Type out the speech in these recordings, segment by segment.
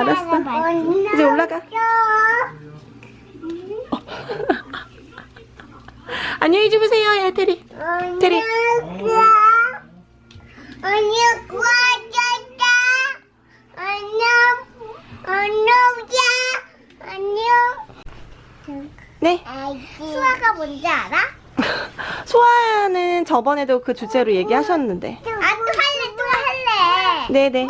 알았어. 이제 올라가. 안녕히 주무세요, 야, 테리. 테리. 언니 구하셨다. 안녕. 안녕자. 안녕. 네. 수아가 뭔지 알아? 소아는 저번에도 그 주제로 얘기하셨는데. 아, 또 할래, 또 할래. 네네.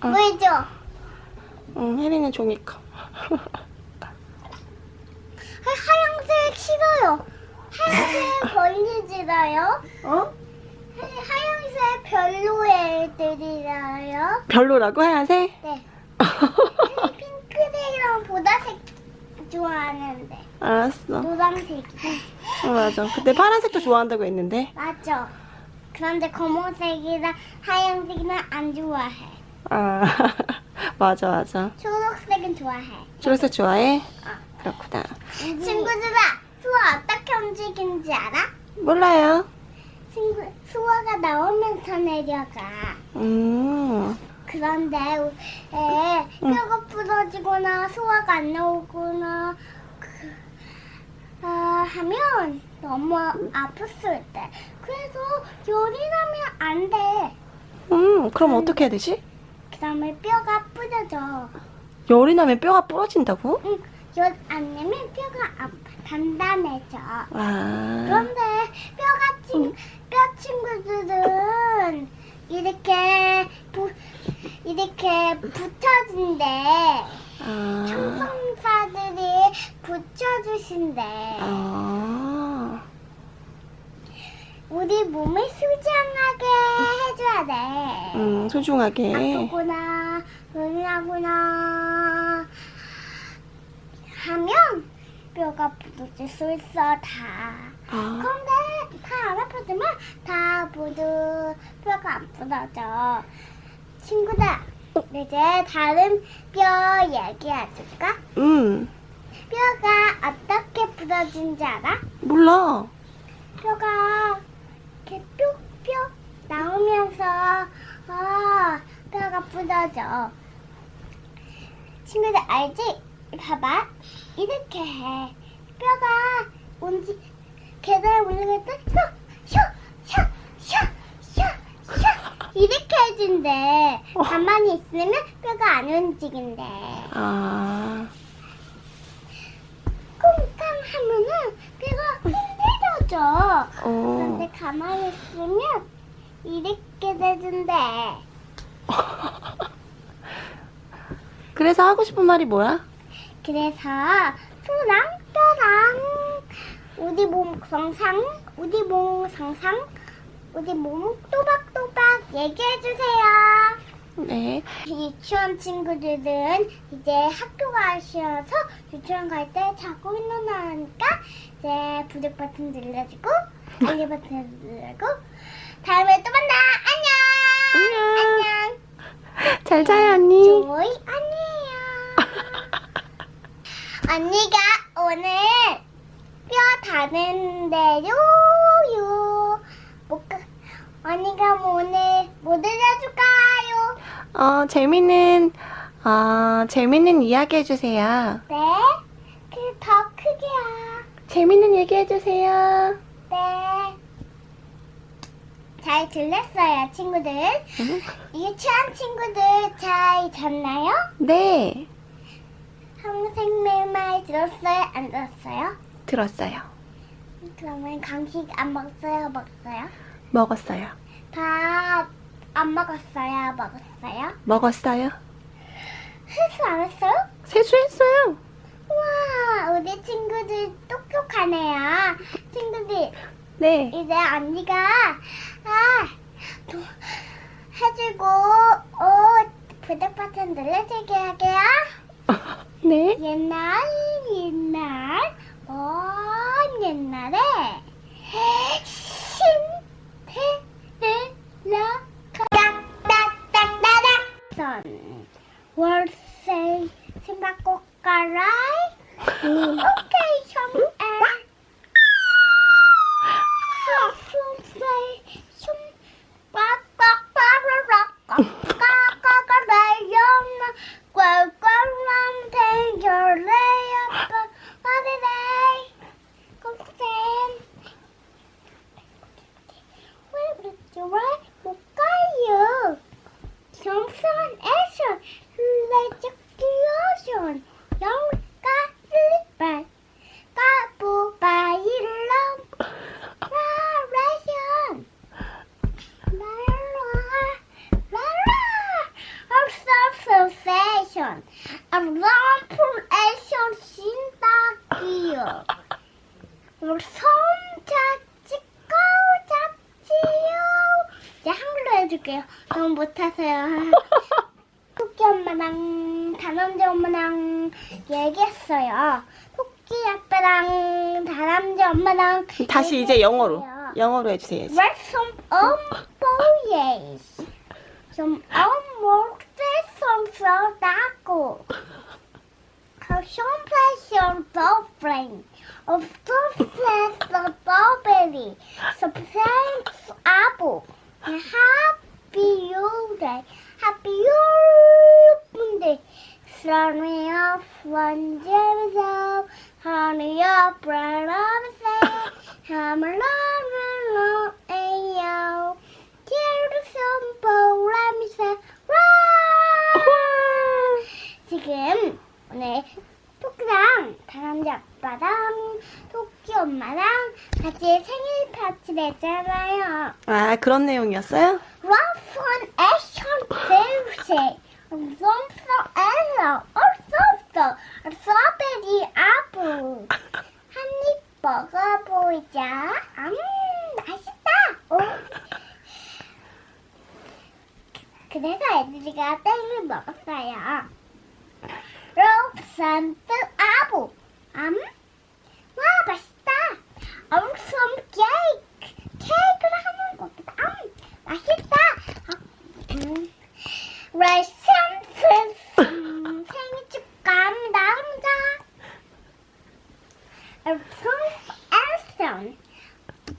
보이죠 보이죠 응, 혜리는 종이컵. 하얀색 싫어요 하얀색 걸리지라요 어? 하얀색 별로 애들이라요 별로라고 하얀색? 네 핑크색이랑 보라색 좋아하는데 알았어. 노란색이 어, 맞아. 그때 파란색도 좋아한다고 했는데. 맞죠 그런데 검은색이랑 하얀색이랑 안 좋아해 아, 맞아, 맞아. 초록색은 좋아해 초록색 좋아해? 그렇구나. 친구들아 수아 어떻게 움직이는지 알아? 몰라요. 친구 수아가 나오면서 내려가 음, 그런데 에, 뼈가 부러지거나 소화가 안 나오거나 그, 아, 하면 너무 아팠을 때 그래서 열이 나면 안 돼. 음, 그럼 어떻게 해야 되지? 그 다음에 뼈가 부러져. 열이 나면 뼈가 부러진다고? 응, 열 안 내면 뼈가 아파, 단단해져. 아, 그런데 뼈가 친, 뼈 친구들은 이렇게 부, 이렇게 붙여진대. 아, 청소사들이 붙여주신대. 아, 우리 몸을 수정하게 해줘야 돼. 음, 소중하게. 아프구나, 눈나구나 하면 뼈가 부러질 수 있어 다. 아, 그런데 다 안 아프지만 다 모두 뼈가 안 부러져. 친구들, 이제 다른 뼈 얘기해줄까? 음, 뼈가 어떻게 부러진지 알아? 몰라. 뼈가 이렇게 뿅뿅 나오면서 아, 뼈가 부러져. 친구들 알지? 봐봐. 이렇게 해. 뼈가 움직 계단 올라갈 때 샤샤샤샤샤 이렇게 해준대. 어. 가만히 있으면 뼈가 안 움직인대. 아, 쿵쾅 하면은 뼈가 흔들어져. 어, 그런데 가만히 있으면 이렇게 되던데 그래서 하고 싶은 말이 뭐야? 그래서 수랑 뼈랑 우리 몸 성상 우리 몸 성상 우리 몸 또박또박 얘기해주세요 네. 유치원 친구들은 이제 학교 가셔서 유치원 갈 때 자고 일어나니까 이제 구독 버튼 눌러주고 알림 버튼 누르고 다음에 또 만나 안녕 안녕. 안녕 잘 자요, 언니. 조이 아니에요 언니가 오늘 뼈 다는 데 요요 못 가- 언니가 뭐 오늘 뭐 들려줄까요? 어, 재밌는, 어, 재밌는 이야기 해주세요. 네? 그 더 크게요. 재밌는 얘기 해주세요. 네. 잘 들렸어요, 친구들. 음, 유치원 친구들 잘 잤나요? 네, 선생님 말 들었어요? 안 들었어요? 들었어요. 그러면 간식 안 먹었어요? 먹었어요? 먹었어요. 밥 안 먹었어요? 먹었어요? 먹었어요. 회수 안 했어요? 세수했어요. 우와, 우리 친구들 똑똑하네요. 친구들, 네. 이제 언니가 아 도, 해주고 어 구독 버튼 눌러주게 할게요. 네. 옛날 옛날 먼 action, action. Let your action. Don't cut it back. Kapu by long. Direction. Observation. A long action in the gear. Some touch, go touch you. 장르 해줄게요. 못하세요. 토끼 엄마랑 다람쥐 엄마랑 얘기했어요. 토끼 아빠랑 다람쥐 엄마랑 다시 이제 영어로. 얘기했어요. 영어로 해주세요. Write some umboyes. Some umboyes some soldago. Some place your girlfriend. Of some place the strawberry. Some place apple. And happy day. Happy you day. Sunny up one zero. Honey up on the sand. I'm alone, ayo. Tear some bowl, let me say, 지금 오늘 토끼랑 다람쥐 아빠랑 토끼 엄마랑 같이 생일 파티를 했잖아요. 아, 그런 내용이었어요? 액션 벨세 솜소 엘러 얼쏘쏘 스트로베리 아부 한입 먹어보자. 음 맛있다. 오. 그래서 애들이가 땡을 먹었어요. 롭산트 아부 음 와 맛있다. 엄청 케이크 케이크를 하는 거겠다 음 맛있다 음, 레센트 음, 생일 축하합니다 감사 엘슨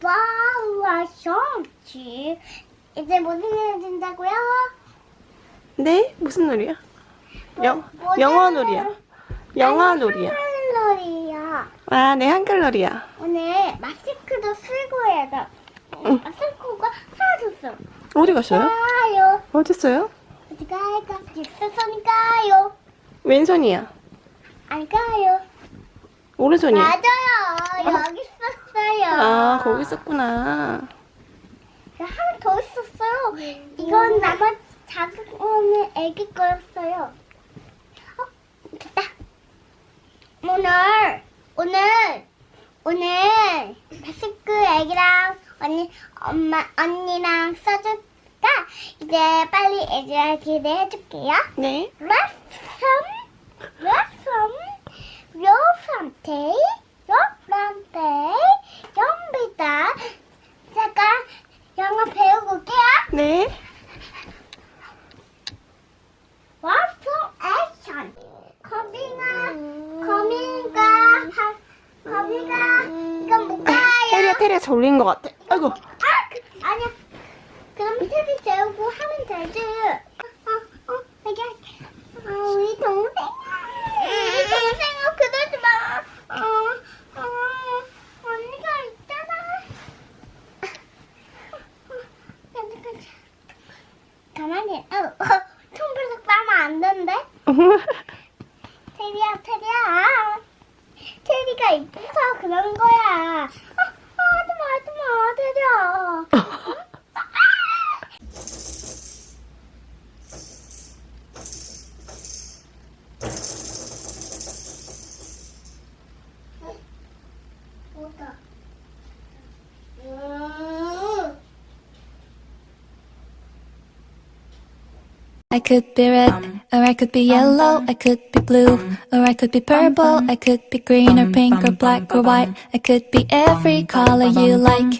바라성치 이제 뭐 해준다고요? 네? 무슨 놀이야? 영, 뭐 영어 놀이야. 영어 놀이야. 놀이야 아, 네, 한글 놀이야. 오늘 마스크도 해야 돼 응. 마스크가 사라졌어 어디 가셔요? 가요 어딨어요? 어디 갈까? 있었으니까요 왼손이야. 안 가요 오른손이야. 맞아요. 여기 있었어요. 아, 거기 있었구나. 하나 더 있었어요. 이건 나만 작은 오늘 애기 거였어요. 어, 됐다. 오늘 오늘 오늘 마스크 애기랑 언니 엄마 언니랑 써줄까? 이제 빨리 애기랑 기대해줄게요. 네. 레슨 레슨 요산테 요산테 연비다 잠깐 영어 배우고 올게요 네. 와프 액션 거미가 거미가 하- 거미가 이건 뭔가요? 테리야, 테리야 졸린 것 같아. 아이고. 아! 그, 아니야 그럼 테리 되지 어, 어, 어, 우리 동생. 우리 동생은 그러지 마. 어, 어, 언니가 있잖아. 어, 어, 어떡하지? 가만히 어, 어, 통불석 빠면 안 된대? 테리야 테리야. 테리가 이뻐서 그런 거야. 어, 어, 하지 마 하지 마 테리야 I could be red, um, or I could be um, yellow, um, I could be blue, or I could be purple, I could be green or pink or black or white, I could be every color you like.